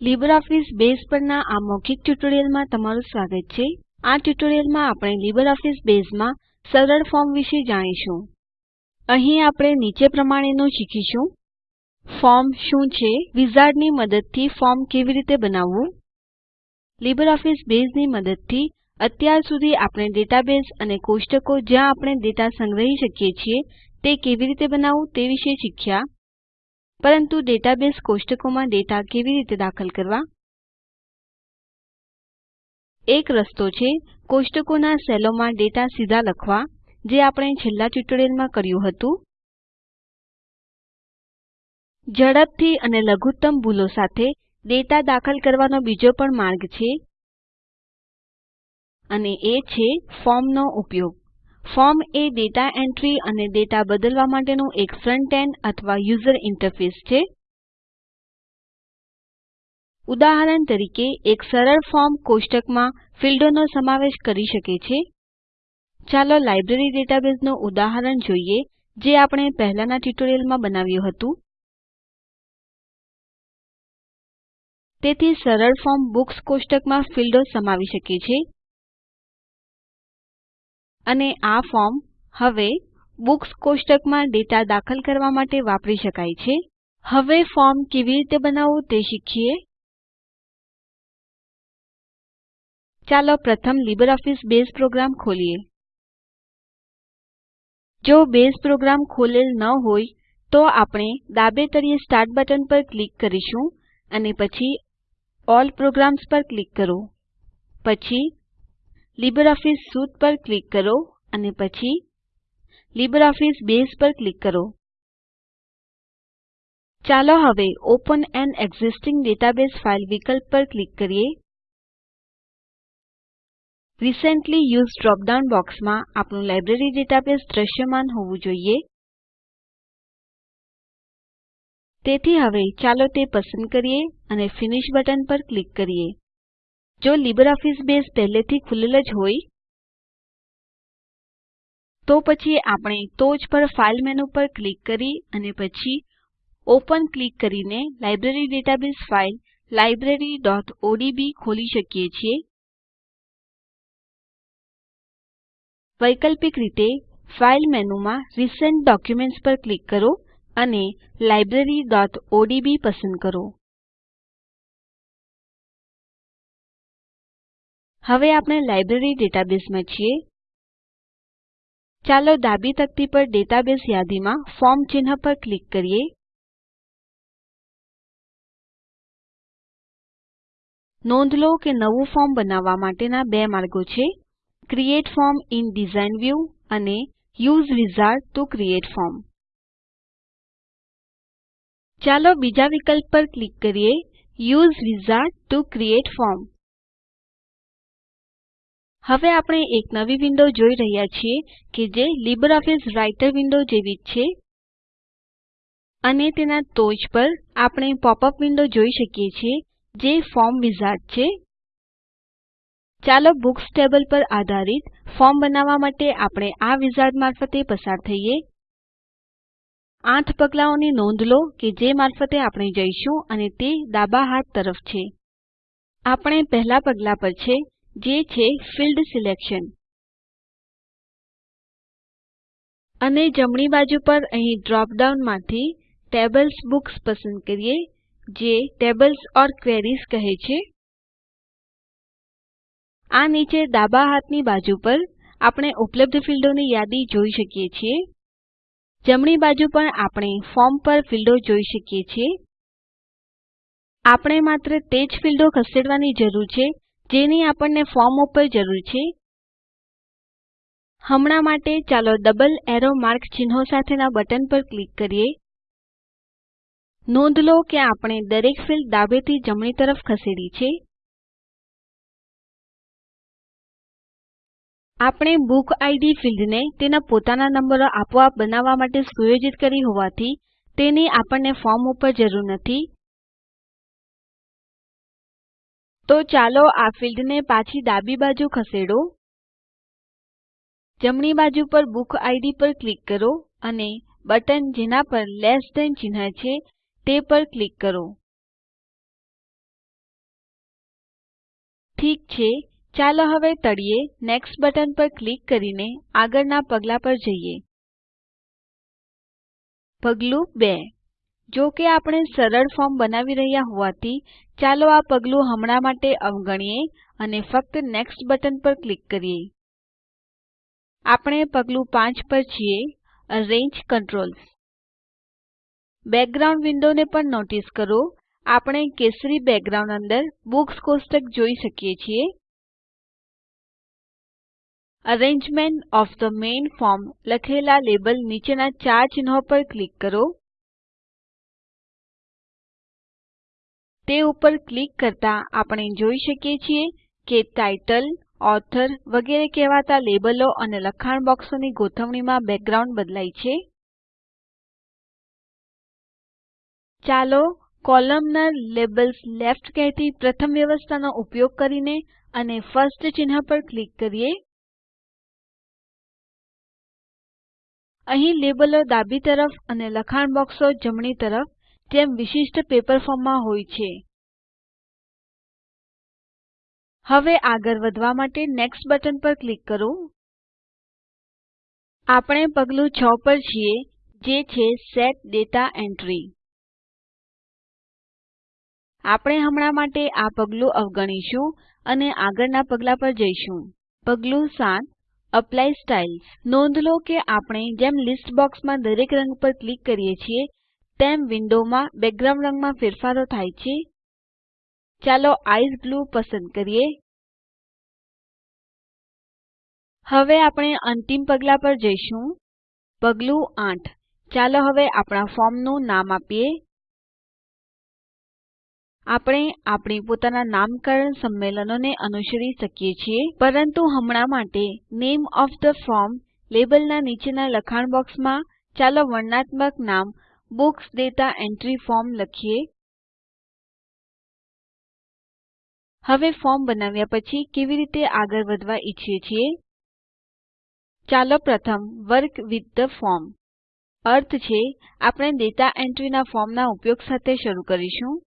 LibreOffice base પરના આ મૌખિક ટ્યુટોરીયલમાં તમારું સ્વાગત છે. આ ટ્યુટોરીયલમાં આપણે LibreOffice બેઝમાં સરળ ફોર્મ વિશે જાણીશું. અહીં આપણે નીચે પ્રમાણેનું શીખીશું. ફોર્મ શું છે? વિઝાર્ડની મદદથી ફોર્મ કેવી રીતે બનાવવું? LibreOffice બેઝની મદદથી અત્યાર સુધી આપણે ડેટાબેઝ અને કોષ્ટકો જ્યાં આપણે ડેટા સંગ્રહી શકીએ છીએ તે કેવી રીતે બનાવવું તે વિશે શીખ્યા. પરંતુ ડેટાબેઝ કોષ્ટકોમાં ડેટા કેવી રીતે દાખલ કરવા? એક રસ્તો છે કોષ્ટકોના સેલોમાં ડેટા સીધા લખવા, જે આપણે છેલ્લા ટ્યુટોરીયલમાં કર્યું હતું. ઝડપથી અને લઘુત્તમ ભૂલો સાથે ડેટા દાખલ કરવાનો બીજો પણ માર્ગ છે. અને એ છે ફોર્મનો ઉપયોગ. ફોર્મ એ ડેટા એન્ટ્રી અને ડેટા બદલવા માટેનું એક ફ્રન્ટ એન્ડ અથવા યુઝર ઇન્ટરફેસ છે. ઉદાહરણ તરીકે, એક સરળ ફોર્મ કોષ્ટકમાં ફીલ્ડોનો સમાવેશ કરી શકે છે. ચાલો લાઇબ્રેરી ડેટાબેઝનું ઉદાહરણ જોઈએ, જે આપણે પહેલાંના ટ્યુટોરિયલમાં બનાવ્યું હતું. તેથી સરળ ફોર્મ બુક્સ કોષ્ટકમાં ફીલ્ડો સમાવી શકે છે. અને આ ફોર્મ હવે બુક્સ કોષ્ટકમાં ડેટા દાખલ કરવા માટે વાપરી શકાય છે. હવે ફોર્મ કેવી રીતે બનાવવું તે શીખીએ. ચાલો પ્રથમ લીબરઓફીસ બેઝ પ્રોગ્રામ ખોલીએ. જો બેઝ પ્રોગ્રામ ખોલેલ ન હોય તો આપણે ડાબે તળિયે સ્ટાર્ટ બટન પર ક્લિક કરીશું અને પછી ઓલ પ્રોગ્રામ્સ પર ક્લિક કરો. પછી લીબરઓફીસ Suite પર ક્લિક કરો અને પછી LibreOffice બેઝ પર ક્લિક કરો. ચાલો હવે open an existing database file વિકલ્પ પર ક્લિક કરીએ. રિસેન્ટલી યુઝ્ડ ડ્રોપ ડાઉન બોક્સમાં આપણું લાઇબ્રેરી ડેટાબેઝ દ્રશ્યમાન હોવું જોઈએ. તેથી હવે ચાલો તે પસંદ કરીએ અને ફિનિશ બટન પર ક્લિક કરીએ. જો લીબરઓફીસ બેઝ પહેલેથી ખૂલેલ જ હોય, તો પછી આપણે ટોચ પર ફાઇલ મેનુ પર ક્લિક કરી અને પછી ઓપન ક્લિક કરીને લાઇબ્રેરી ડેટાબેઝ ફાઇલ libraryઓડીબી ખોલી શકીએ છીએ. વૈકલ્પિક રીતે ફાઇલ મેનુમાં રિસેન્ટ ડોક્યુમેન્ટ્સ પર ક્લિક કરો અને libraryઓડીબી પસંદ કરો. હવે આપણે લાઇબ્રેરી ડેટાબેઝમાં છીએ. ચાલો ડાબી તકતી પર ડેટાબેઝ યાદીમાં ફોર્મ ચિહ્ન પર ક્લિક કરીએ. નોંધ લો કે નવું ફોર્મ બનાવવા માટેના બે માર્ગો છે. Create form in design view અને use wizard to create form. ચાલો બીજા વિકલ્પ પર ક્લિક કરીએ. Use wizard to create form. હવે આપણે એક નવી વિન્ડો જોઈ રહ્યા છીએ કે જે LibreOffice રાઇટર વિન્ડો જેવી જ છે. અને તેના ટોચ પર આપણે પોપઅપ વિન્ડો જોઈ શકીએ છીએ, જે ફોર્મ વિઝાર્ડ છે. ચાલો બુક્સ ટેબલ પર આધારિત ફોર્મ બનાવવા માટે આપણે આ વિઝાર્ડ મારફતે પસાર થઈએ. આઠ પગલાંઓની નોંધ લો કે જે મારફતે આપણે જઈશું અને તે ડાબા હાથ તરફ છે. આપણે પહેલા પગલા પર છે. જે છે ફિલ્ડ સિલેક્શન. અને જમણી બાજુ પર અહીં ડ્રોપ ડાઉન ટેબલ્સ બુક્સ પસંદ કરીએ, જે ટેબલ્સ ઓર ક્વેરીઝ કહે છે. આ નીચે ડાબા હાથની બાજુ પર આપણે ઉપલબ્ધ ફીલ્ડોની યાદી જોઈ શકીએ છીએ. જમણી બાજુ પર આપણે ફોર્મ પર ફીલ્ડો જોઈ શકીએ છીએ. આપણે માત્ર તે જ ફીલ્ડો ખસેડવાની જરૂર છે જેની આપણને ફોર્મ ઉપર જરૂર છે. હમણાં માટે ચાલો ડબલ એરો માર્ક ચિહ્નો સાથેના બટન પર ક્લિક કરીએ. નોંધ લો કે આપણે દરેક ફીલ્ડ ડાબેથી જમણી તરફ ખસેડી છે. આપણે બુક આઈડી ફીલ્ડને તેના પોતાના નંબરો આપોઆપ બનાવવા માટે સુયોજિત કરી હોવાથી તેની આપણને ફોર્મ ઉપર જરૂર નથી. તો ચાલો આ ફિલ્ડને પાછી ડાબી બાજુ ખસેડો. જમણી બાજુ પર બુક આઈડી પર ક્લિક કરો અને બટન જેના પર લેસ ધેન ચિહ્ન છે તે પર ક્લિક કરો. ઠીક છે, ચાલો હવે તળિયે નેક્સ્ટ બટન પર ક્લિક કરીને આગળના પગલા પર જઈએ. પગલું 2 જો કે આપણે સરળ ફોર્મ બનાવી રહ્યા હોવાથી ચાલો આ પગલું હમણાં માટે અવગણીએ અને ફક્ત નેક્સ્ટ બટન પર ક્લિક કરીએ. આપણે પગલું 5 પર છીએ અરેન્જ કંટ્રોલ્સ બેકગ્રાઉન્ડ વિન્ડોને પણ નોટિસ કરો, આપણે કેસરી બેકગ્રાઉન્ડ અંદર બુક્સ કોષ્ટક જોઈ શકીએ છીએ. Arrangement of the main form લખેલા લેબલ નીચેના ચાર ચિહ્નો પર ક્લિક કરો. તે ઉપર ક્લિક કરતા આપણે જોઈ શકીએ છીએ કે ટાઇટલ, ઓથર વગેરે કહેવાતા લેબલો અને લખાણ બોક્સોની ગોઠવણીમાં બેકગ્રાઉન્ડ બદલાય છે. ચાલો કોલમનાર લેબલ્સ લેફ્ટ કહેતી પ્રથમ વ્યવસ્થાનો ઉપયોગ કરીને અને ફર્સ્ટ ચિહ્ન પર ક્લિક કરીએ. અહીં લેબલો ડાબી તરફ અને લખાણ બોક્સો જમણી તરફ જેમ વિશિષ્ટ પેપર ફોર્મમાં હોય છે. હવે આગળ વધવા માટે નેક્સ્ટ બટન પર ક્લિક કરો. આપણે પગલું 6 પર છીએ, જે છે સેટ દાતા એન્ટ્રી. આપણે હમણાં માટે આ પગલું અવગણીશું અને આગળના પગલા પર જઈશું. પગલું 7 એપ્લાય સ્ટાઇલ્સ નોંધ લો કે આપણે જેમ લિસ્ટ બોક્સમાં દરેક રંગ પર ક્લિક કરીએ છીએ તેમ વિન્ડોમાં બેકગ્રાઉન્ડ રંગમાં ફેરફારો થાય છે. ચાલો આઇસ બ્લુ પસંદ કરીએ. હવે આપણે અંતિમ પગલા પર જઈશું. પગલું 8 ચાલો હવે આપણા ફોર્મનું નામ આપીએ. આપણે આપણી પોતાના નામકરણ સંમેલનોને અનુસરી શકીએ છીએ. પરંતુ હમણાં માટે નામે ઓએફ થે ફોર્મ લેબલના નીચેના લખાણ બોક્સમાં ચાલો વર્ણનાત્મક નામ બુક્સ ડેટા એન્ટ્રી ફોર્મ લખીએ. હવે ફોર્મ બનાવ્યા પછી કેવી રીતે આગળ વધવા ઈચ્છીએ છીએ? ચાલો પ્રથમ વર્ક વિથ ધ ફોર્મ. અર્થ છે, આપણે ડેટા એન્ટ્રીના ફોર્મના ઉપયોગ સાથે શરૂ કરીશું.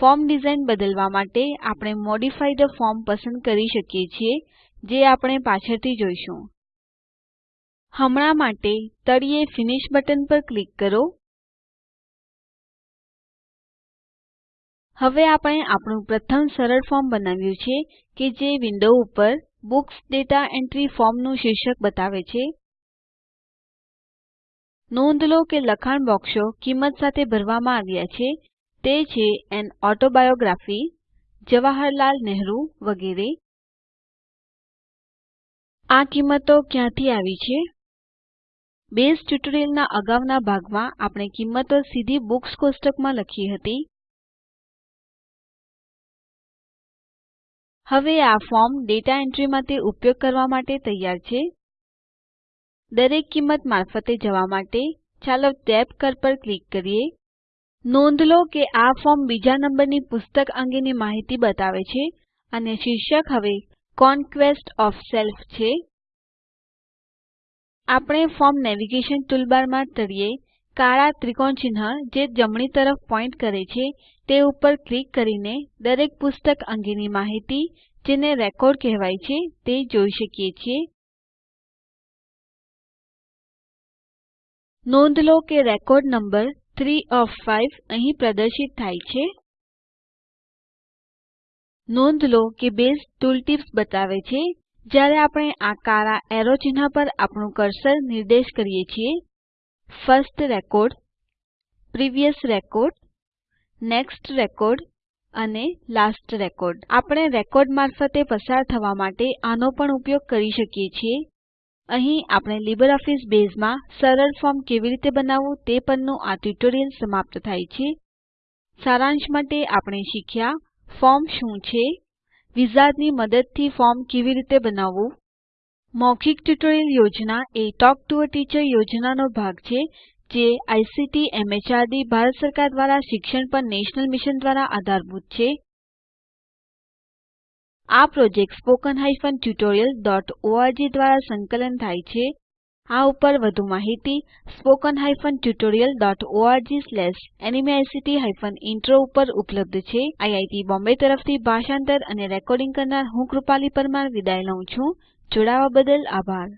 ફોર્મ ડિઝાઇન બદલવા માટે આપણે મોડિફાય ધ ફોર્મ પસંદ કરી શકીએ છીએ, જે આપણે પાછળથી જોઈશું. હમણાં માટે તળિયે ફિનિશ બટન પર ક્લિક કરો. હવે આપણે આપણું પ્રથમ સરળ ફોર્મ બનાવ્યું છે કે જે વિન્ડો ઉપર બુક્સ દાતા એન્ટ્રી ફોર્મનું શીર્ષક બતાવે છે. નોંધ લો કે લખાણ બોક્સો કિંમત સાથે ભરવામાં આવ્યા છે. તે છે એન ઓટોબાયોગ્રાફી, જવાહરલાલ નહેરુ વગેરે. આ કિંમતો ક્યાંથી આવી છે? બેઝ ટ્યુટોરીયલના અગાઉના ભાગમાં આપણે કિંમતો સીધી બુક્સ કોષ્ટકમાં લખી હતી. હવે આ ફોર્મ ડેટા એન્ટ્રી માટે ઉપયોગ કરવા માટે તૈયાર છે. દરેક કિંમત મારફતે જવા માટે ચાલો ટેબ કળ પર ક્લિક કરીએ. નોંધ લો કે આ ફોર્મ બીજા નંબરની પુસ્તક અંગેની માહિતી બતાવે છે અને શીર્ષક હવે કોન્ક્વેસ્ટ ઓફ સેલ્ફ છે. આપણે ફોર્મ નેવિગેશન ટૂલબારમાં તળિયે કાળા ત્રિકોણ ચિહ્ન જે જમણી તરફ પોઈન્ટ કરે છે તે ઉપર ક્લિક કરીને દરેક પુસ્તક અંગેની માહિતી જેને રેકોર્ડ કહેવાય છે તે જોઈ શકીએ છીએ. નોંધ લો કે રેકોર્ડ નંબર 3 ઓએફ 5 અહીં પ્રદર્શિત થાય છે. નોંધ લો કે બેઝ ટૂલટિપ્સ બતાવે છે. જ્યારે આપણે આ કાળા એરો ચિહ્ન પર આપણું કર્સર નિર્દેશ કરીએ છીએ, first record, previous record next record અને લાસ્ટ રેકોર્ડ. આપણે રેકોર્ડ મારફતે પસાર થવા માટે આનો પણ ઉપયોગ કરી શકીએ છીએ. અહીં આપણે LibreOffice બેઝમાં સરળ ફોર્મ કેવી રીતે બનાવવું તે પરનું આ ટ્યુટોરીયલ સમાપ્ત થાય છે. સારાંશ માટે આપણે શીખ્યા ફોર્મ શું છે, વિઝાર્ડની મદદથી ફોર્મ કેવી રીતે બનાવવું. મૌખિક ટ્યુટોરીયલ યોજના a talk to a teacher યોજનાનો ભાગ છે જે આઇસીટી, એમએચઆરડી, ભારત સરકાર દ્વારા શિક્ષણ પર નેશનલ મિશન દ્વારા આધારભૂત છે. આ પ્રોજેક્ટ spoken tutorialorg દ્વારા સંકલન થાય છે. આ ઉપર વધુ માહિતી spoken tutorialorg nmeict ઇન્ટ્રો ઉપર ઉપલબ્ધ છે. આઈઆઈટી બોમ્બે તરફથી ભાષાંતર અને રેકોર્ડિંગ કરનાર હું કૃપાલી પરમાર વિદાય લઉં છું. જોડાવા બદલ આભાર.